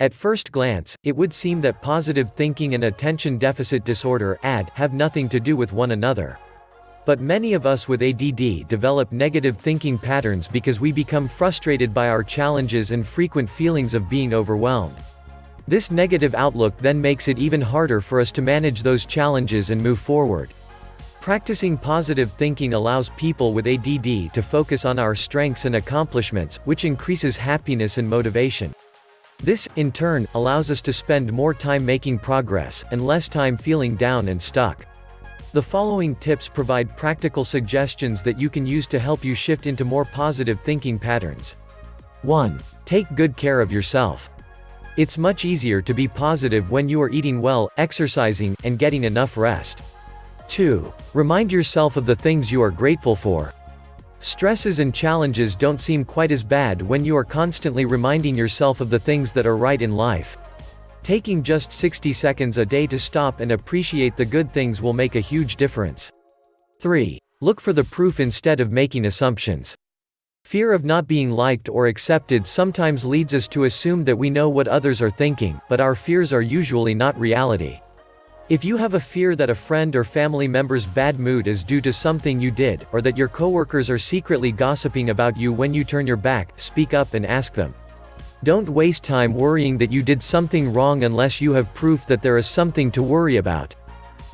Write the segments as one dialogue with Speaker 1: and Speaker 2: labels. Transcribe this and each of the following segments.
Speaker 1: At first glance, it would seem that positive thinking and attention deficit disorder ADD have nothing to do with one another. But many of us with ADD develop negative thinking patterns because we become frustrated by our challenges and frequent feelings of being overwhelmed. This negative outlook then makes it even harder for us to manage those challenges and move forward. Practicing positive thinking allows people with ADD to focus on our strengths and accomplishments, which increases happiness and motivation. This, in turn, allows us to spend more time making progress, and less time feeling down and stuck. The following tips provide practical suggestions that you can use to help you shift into more positive thinking patterns. 1. Take good care of yourself. It's much easier to be positive when you are eating well, exercising, and getting enough rest. 2. Remind yourself of the things you are grateful for. Stresses and challenges don't seem quite as bad when you are constantly reminding yourself of the things that are right in life. Taking just 60 seconds a day to stop and appreciate the good things will make a huge difference. 3. Look for the proof instead of making assumptions. Fear of not being liked or accepted sometimes leads us to assume that we know what others are thinking, but our fears are usually not reality. If you have a fear that a friend or family member's bad mood is due to something you did, or that your coworkers are secretly gossiping about you when you turn your back, speak up and ask them. Don't waste time worrying that you did something wrong unless you have proof that there is something to worry about.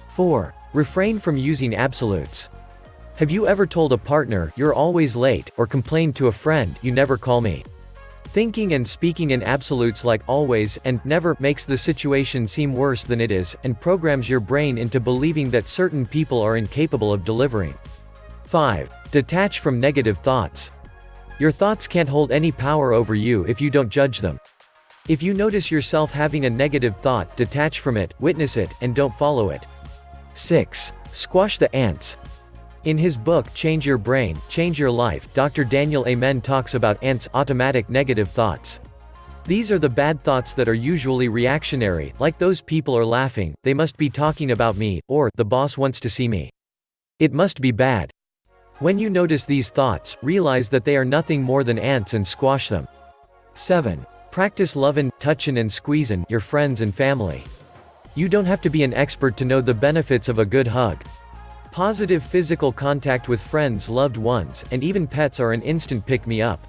Speaker 1: 4. Refrain from using absolutes. Have you ever told a partner, you're always late, or complained to a friend, you never call me? Thinking and speaking in absolutes like always and never makes the situation seem worse than it is, and programs your brain into believing that certain people are incapable of delivering. 5. Detach from negative thoughts. Your thoughts can't hold any power over you if you don't judge them. If you notice yourself having a negative thought, detach from it, witness it, and don't follow it. 6. Squash the ants. In his book Change Your Brain, Change Your Life, Dr. Daniel Amen talks about ants, automatic negative thoughts. These are the bad thoughts that are usually reactionary, like those people are laughing, they must be talking about me, or, the boss wants to see me. It must be bad. When you notice these thoughts, realize that they are nothing more than ants and squash them. 7. Practice lovin', touchin' and squeezin' your friends and family. You don't have to be an expert to know the benefits of a good hug. Positive physical contact with friends loved ones, and even pets are an instant pick-me-up.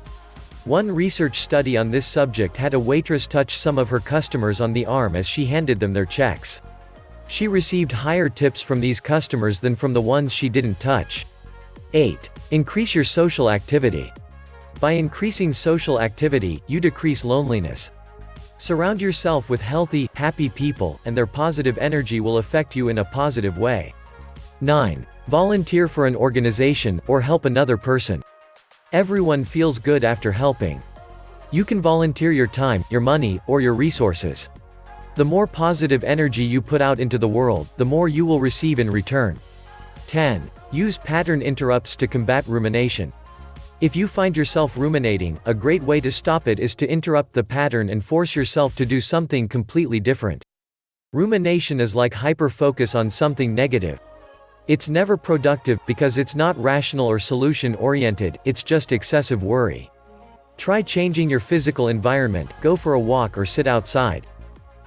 Speaker 1: One research study on this subject had a waitress touch some of her customers on the arm as she handed them their checks. She received higher tips from these customers than from the ones she didn't touch. 8. Increase your social activity. By increasing social activity, you decrease loneliness. Surround yourself with healthy, happy people, and their positive energy will affect you in a positive way. 9. Volunteer for an organization, or help another person. Everyone feels good after helping. You can volunteer your time, your money, or your resources. The more positive energy you put out into the world, the more you will receive in return. 10. Use pattern interrupts to combat rumination. If you find yourself ruminating, a great way to stop it is to interrupt the pattern and force yourself to do something completely different. Rumination is like hyper-focus on something negative. It's never productive, because it's not rational or solution-oriented, it's just excessive worry. Try changing your physical environment, go for a walk or sit outside.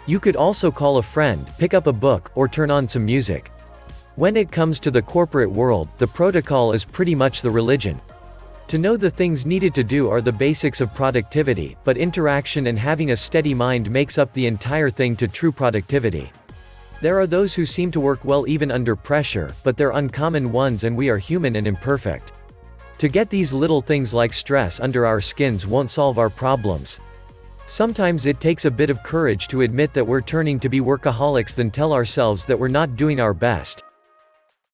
Speaker 1: You could also call a friend, pick up a book, or turn on some music. When it comes to the corporate world, the protocol is pretty much the religion. To know the things needed to do are the basics of productivity, but interaction and having a steady mind makes up the entire thing to true productivity. There are those who seem to work well even under pressure, but they're uncommon ones and we are human and imperfect. To get these little things like stress under our skins won't solve our problems. Sometimes it takes a bit of courage to admit that we're turning to be workaholics than tell ourselves that we're not doing our best.